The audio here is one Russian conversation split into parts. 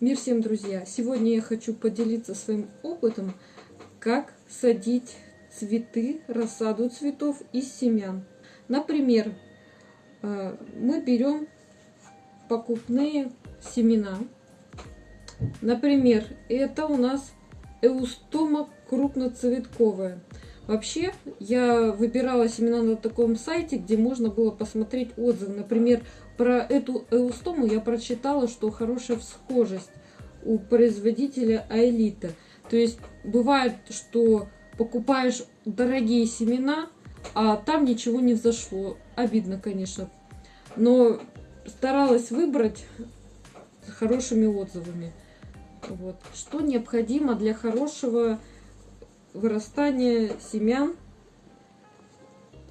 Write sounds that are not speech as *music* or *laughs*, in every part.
Мир всем, друзья! Сегодня я хочу поделиться своим опытом, как садить цветы, рассаду цветов из семян. Например, э, мы берем покупные семена. Например, это у нас эустома крупноцветковая. Вообще, я выбирала семена на таком сайте, где можно было посмотреть отзывы. Например, про эту эустому я прочитала, что хорошая всхожесть у производителя Аэлита. То есть бывает, что покупаешь дорогие семена, а там ничего не взошло. Обидно, конечно. Но старалась выбрать с хорошими отзывами. Вот. Что необходимо для хорошего вырастания семян?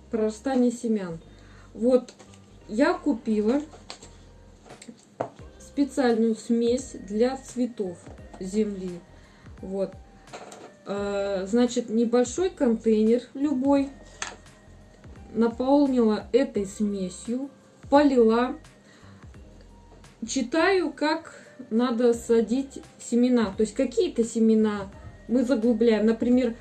Прорастания семян. Вот я купила специальную смесь для цветов земли. Вот. А, значит, небольшой контейнер любой наполнила этой смесью, полила. Читаю, как надо садить семена. То есть какие-то семена мы заглубляем. Например,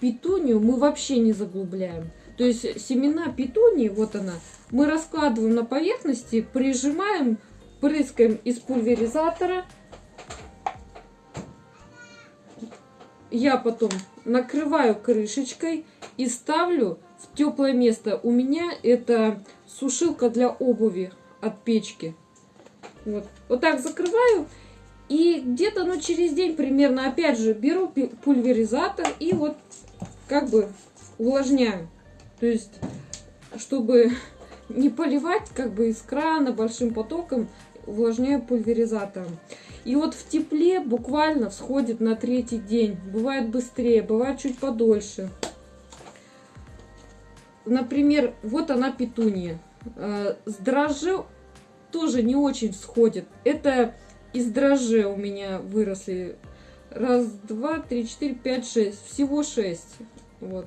петунию мы вообще не заглубляем. То есть семена петунии, вот она, мы раскладываем на поверхности, прижимаем, прыскаем из пульверизатора. Я потом накрываю крышечкой и ставлю в теплое место. У меня это сушилка для обуви от печки. Вот, вот так закрываю. И где-то ну, через день примерно опять же беру пульверизатор и вот как бы увлажняю. То есть, чтобы не поливать как бы из крана большим потоком, увлажняю пульверизатором. И вот в тепле буквально всходит на третий день. Бывает быстрее, бывает чуть подольше. Например, вот она петуния. Э, с дрожжи тоже не очень всходит. Это из дрожжи у меня выросли. Раз, два, три, четыре, пять, шесть. Всего шесть. Вот.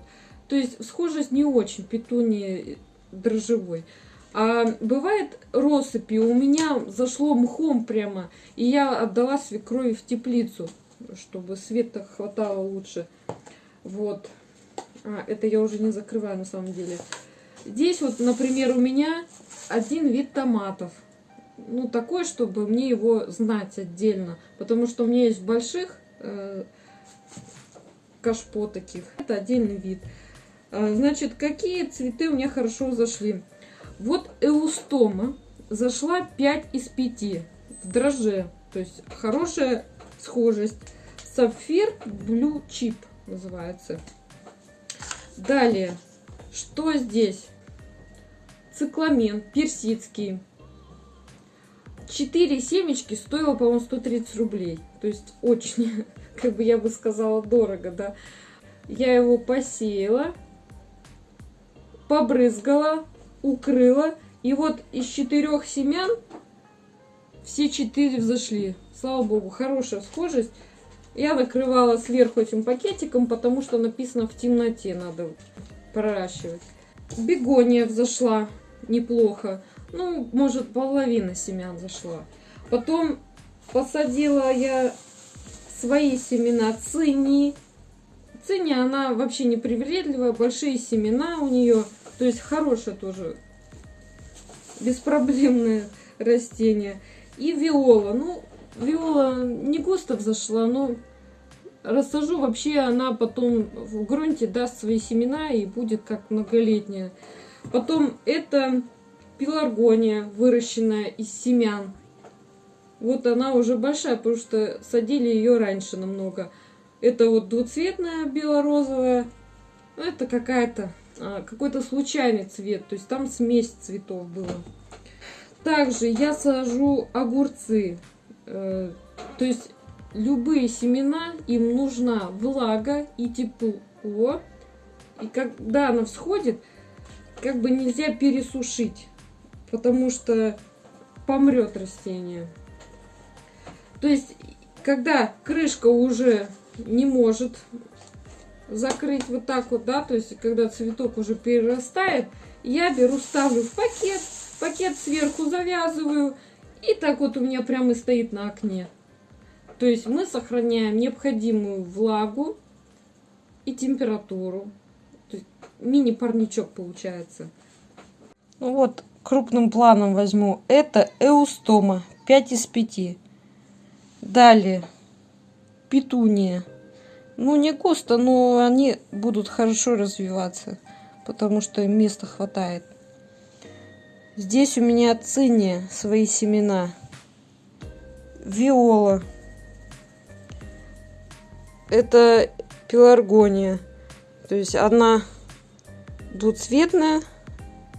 То есть схожесть не очень петунии дрожжевой. А бывает россыпи, у меня зашло мхом прямо, и я отдала свекрови в теплицу, чтобы света хватало лучше. Вот. А, это я уже не закрываю на самом деле. Здесь вот, например, у меня один вид томатов. Ну, такой, чтобы мне его знать отдельно. Потому что у меня есть больших э, кашпо таких. Это отдельный вид. А, значит, какие цветы у меня хорошо зашли? Вот эустома зашла 5 из 5 в дроже. То есть хорошая схожесть. Сапфир Blue Chip называется. Далее, что здесь? Цикламен персидский. 4 семечки стоило, по-моему, 130 рублей. То есть очень, *laughs* как бы я бы сказала, дорого, да. Я его посеяла побрызгала, укрыла. И вот из четырех семян все четыре взошли. Слава богу, хорошая схожесть. Я накрывала сверху этим пакетиком, потому что написано в темноте надо проращивать. Бегония взошла неплохо. Ну, может, половина семян зашла. Потом посадила я свои семена цини. Цини, она вообще не привередливая, большие семена у нее. То есть хорошее тоже, беспроблемное *laughs* растение. И виола. Ну, виола не густо взошла, но рассажу. Вообще она потом в грунте даст свои семена и будет как многолетняя. Потом это пеларгония, выращенная из семян. Вот она уже большая, потому что садили ее раньше намного. Это вот двуцветная бело-розовая. Это какая-то какой-то случайный цвет, то есть там смесь цветов была. Также я сажу огурцы, э, то есть любые семена, им нужна влага и тепло. И когда она всходит, как бы нельзя пересушить, потому что помрет растение. То есть, когда крышка уже не может закрыть вот так вот, да, то есть когда цветок уже перерастает, я беру, ставлю в пакет, пакет сверху завязываю, и так вот у меня прямо стоит на окне. То есть мы сохраняем необходимую влагу и температуру. Мини-парничок получается. Ну вот, крупным планом возьму. Это эустома 5 из 5. Далее, петуния. Ну, не густо, но они будут хорошо развиваться, потому что им места хватает. Здесь у меня циния, свои семена. Виола. Это пеларгония. То есть одна двуцветная,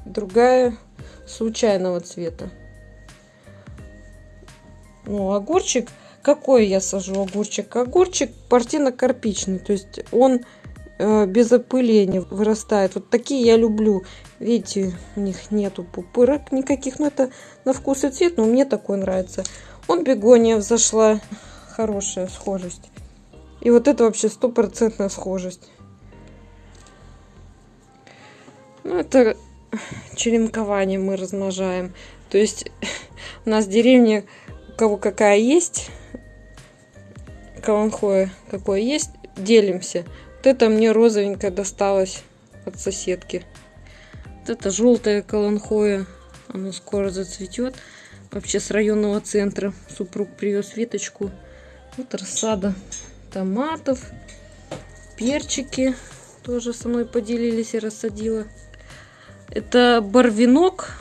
другая случайного цвета. Ну, огурчик, какой я сажу огурчик? Огурчик партино-карпичный, то есть он э, без опыления вырастает. Вот такие я люблю. Видите, у них нету пупырок никаких, но это на вкус и цвет, но мне такой нравится. Он бегония взошла, хорошая схожесть. И вот это вообще стопроцентная схожесть. Ну, это черенкование мы размножаем. То есть *laughs* у нас в деревне у кого какая есть, каланхоя какое есть, делимся. Вот это мне розовенькая досталась от соседки. Вот это желтая каланхоя, оно скоро зацветет. Вообще с районного центра супруг привез веточку. Вот рассада томатов, перчики тоже со мной поделились и рассадила. Это барвинок.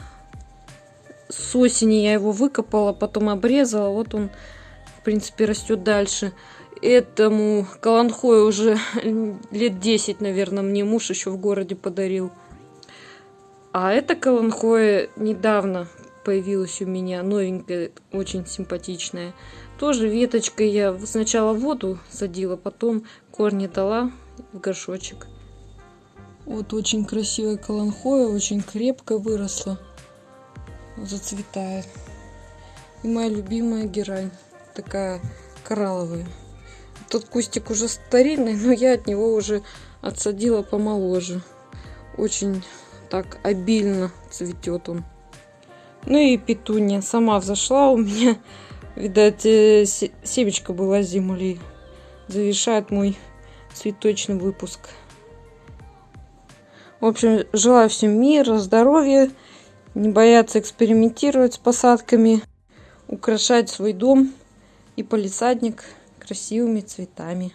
С осени я его выкопала, потом обрезала. Вот он, в принципе, растет дальше. Этому каланхою уже *laughs* лет 10, наверное, мне муж еще в городе подарил. А эта каланхоя недавно появилась у меня, новенькая, очень симпатичная. Тоже веточкой я сначала воду садила, потом корни дала в горшочек. Вот очень красивая каланхоя, очень крепко выросла. Зацветает. И моя любимая герань. Такая коралловая. Тот кустик уже старинный, но я от него уже отсадила помоложе. Очень так обильно цветет он. Ну и петуния сама взошла у меня. Видать, э, семечко была земли. Завершает мой цветочный выпуск. В общем, желаю всем мира, здоровья, не бояться экспериментировать с посадками, украшать свой дом и полисадник красивыми цветами.